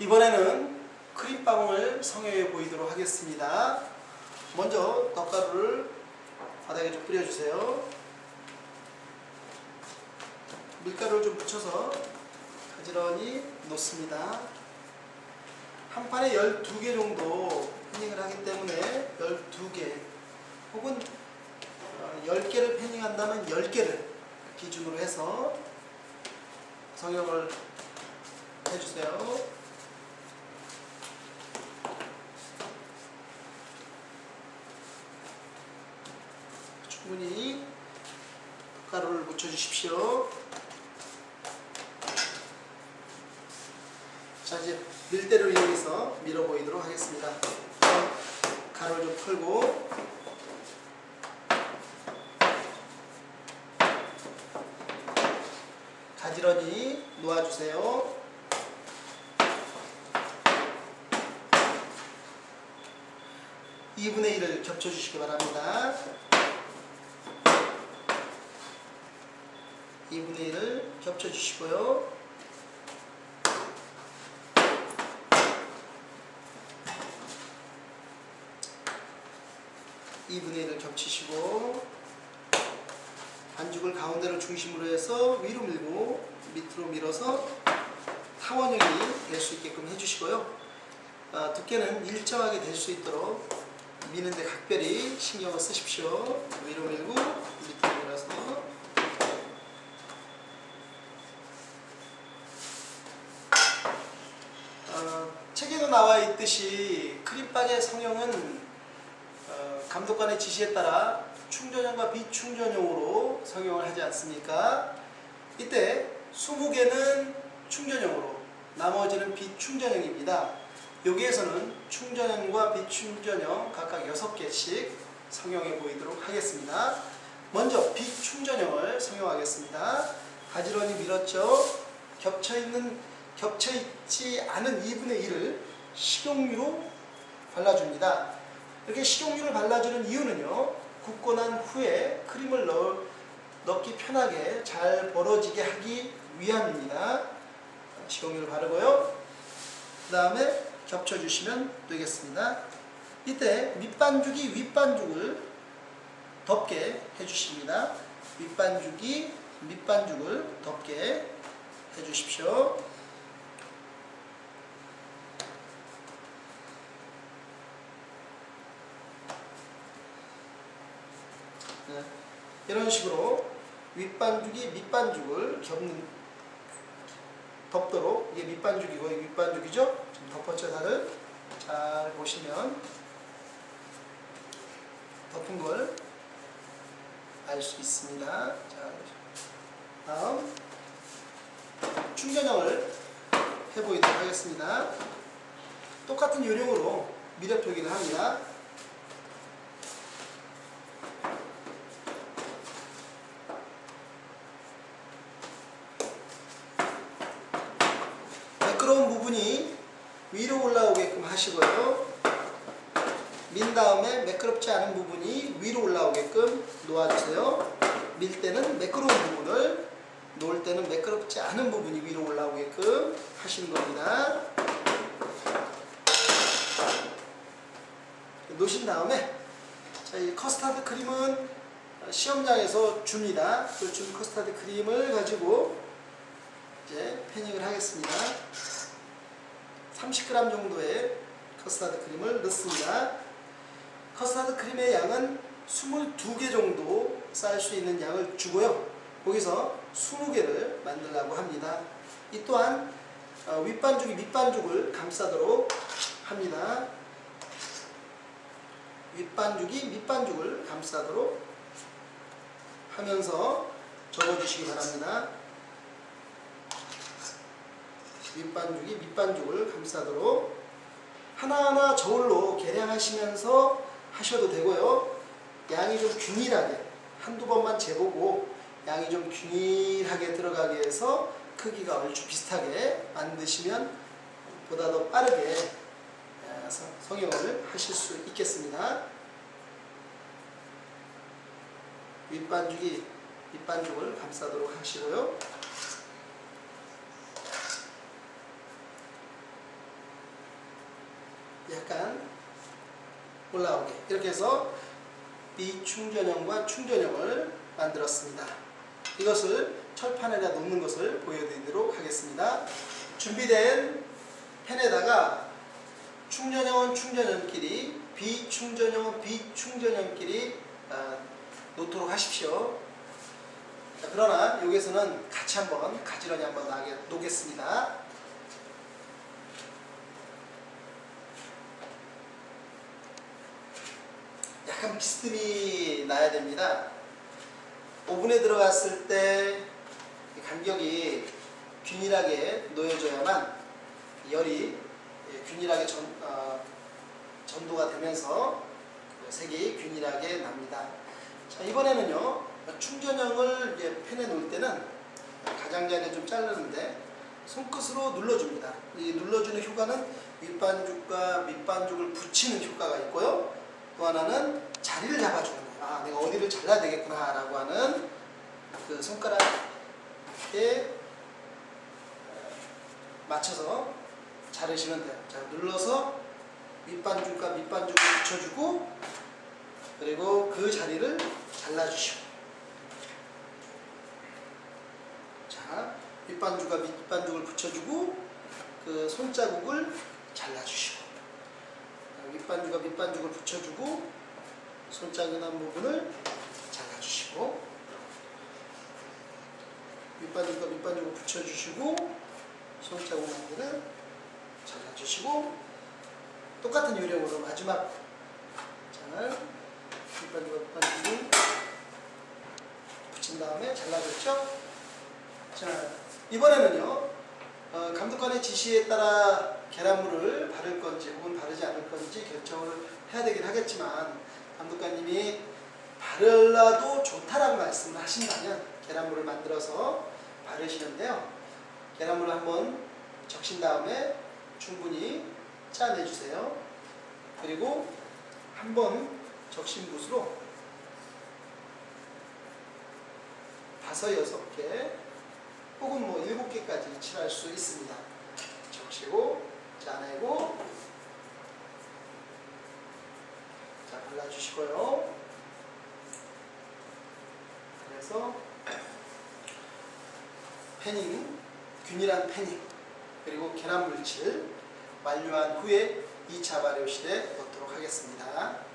이번에는 크림빵을 성형해 보이도록 하겠습니다. 먼저 떡가루를 바닥에 좀 뿌려주세요. 밀가루를 좀 묻혀서 가지런히 놓습니다. 한 판에 12개 정도 패닝을 하기 때문에 12개 혹은 10개를 패닝한다면 10개를 기준으로 해서 성형을 해주세요. 충분히 가루를 묻혀주십시오. 자 이제 밀대를 이용해서 밀어 보이도록 하겠습니다. 가루를 좀 털고 가지런히 놓아주세요. (2분의 1을) 겹쳐주시기 바랍니다. 2분의 1을 겹쳐주시고요. (2분의 1을) 겹치시고 반죽을 가운데로 중심으로 해서 위로 밀고 밑으로 밀어서 타원형이 될 수 있게끔 해주시고요. 아, 두께는 일정하게 될 수 있도록 미는데 각별히 신경을 쓰십시오. 위로 밀고 밑으로 밀어서 어, 책에도 나와 있듯이 크림빵의 성형은 어, 감독관의 지시에 따라 충전형과 비충전형으로 성형을 하지 않습니까? 이때 20개는 충전형으로 나머지는 비충전형입니다. 여기에서는 충전형과 비충전형 각각 6개씩 성형해 보이도록 하겠습니다. 먼저 비충전형을 성형하겠습니다. 가지런히 밀었죠. 겹쳐있는, 겹쳐있지 않은 2분의 1을 식용유로 발라줍니다. 이렇게 식용유를 발라주는 이유는요. 굽고 난 후에 크림을 넣, 넣기 편하게 잘 벌어지게 하기 위함입니다. 식용유를 바르고요. 그 다음에 겹쳐주시면 되겠습니다. 이때 밑반죽이 윗반죽을 덮게 해주십니다. 윗반죽이 밑반죽을 덮게 해주십시오. 이런 식으로 윗반죽이 밑반죽을 겹는 덮도록 이게 밑반죽이고 이게 윗반죽이죠? 지금 덮어쳐 살을 잘 보시면 덮은 걸 알 수 있습니다. 자, 다음 충전형을 해보도록 하겠습니다. 똑같은 요령으로 미력 표기를 합니다. 매끄러운 부분이 위로 올라오게끔 하시고요. 민 다음에 매끄럽지 않은 부분이 위로 올라오게끔 놓아주세요. 밀 때는 매끄러운 부분을 놓을 때는 매끄럽지 않은 부분이 위로 올라오게끔 하시는 겁니다. 놓으신 다음에 자, 이 커스터드 크림은 시험장에서 줍니다. 그 준 커스터드 크림을 가지고 이제 panning을 하겠습니다. 30g 정도의 커스터드 크림을 넣습니다. 커스터드 크림의 양은 22개 정도 쌓을 수 있는 양을 주고요. 거기서 20개를 만들려고 합니다. 이 또한 어, 윗반죽이 밑반죽을 감싸도록 합니다. 윗반죽이 밑반죽을 감싸도록 하면서 접어주시기 바랍니다. 윗반죽이 밑반죽을 감싸도록 하나하나 저울로 계량하시면서 하셔도 되고요. 양이 좀 균일하게 한두 번만 재보고 양이 좀 균일하게 들어가게 해서 크기가 얼추 비슷하게 만드시면 보다 더 빠르게 성형을 하실 수 있겠습니다. 윗반죽이 밑반죽을 감싸도록 하시고요. 약간 올라오게 이렇게 해서 비충전형과 충전형을 만들었습니다. 이것을 철판에다 놓는 것을 보여드리도록 하겠습니다. 준비된 펜에다가 충전형은 충전형끼리 비충전형은 비충전형끼리 아, 놓도록 하십시오. 자, 그러나 여기서는 같이 한번 가지런히 한번 놓겠습니다. 약간 비스듬히 나야 됩니다. 오븐에 들어갔을 때 간격이 균일하게 놓여져야만 열이 예, 균일하게 전, 어, 전도가 되면서 그 색이 균일하게 납니다. 자 이번에는요 충전형을 이제 펜에 놓을 때는 가장자리에 좀 자르는데 손끝으로 눌러줍니다. 이 눌러주는 효과는 윗반죽과 밑반죽을 붙이는 효과가 있고요. 또 하나는 자리를 잡아주는 거예요. 아, 내가 어디를 잘라야 되겠구나 라고 하는 그 손가락에 맞춰서 자르시면 돼요. 자, 눌러서 윗반죽과 밑반죽을 붙여주고 그리고 그 자리를 잘라주시고 자, 윗반죽과 밑반죽을 붙여주고 그 손자국을 잘라주시고 윗반죽과 밑반죽을 붙여주고 난 부분을 잘라주시고 윗반죽과 밑반죽을 붙여주시고 난 부분을 잘라주시고 똑같은 요령으로 마지막 잘 윗반죽과 밑반죽을 붙인 다음에 잘라줬죠? 자 이번에는요 어, 감독관의 지시에 따라 계란물을 바를 건지 혹은 바르지 않을 건지 결정을 해야 되긴 하겠지만 감독관님이 바르라도 좋다라고 말씀을 하신다면 계란물을 만들어서 바르시는데요 계란물을 한번 적신 다음에 충분히 짜내주세요 그리고 한번 적신 붓으로 다섯 여섯 개 혹은 뭐 일곱 개까지 칠할 수 있습니다. 적시고 짜내고 자 발라 주시고요. 그래서 패닝, 균일한 패닝 그리고 계란 물칠 완료한 후에 2차 발효실에 넣도록 하겠습니다.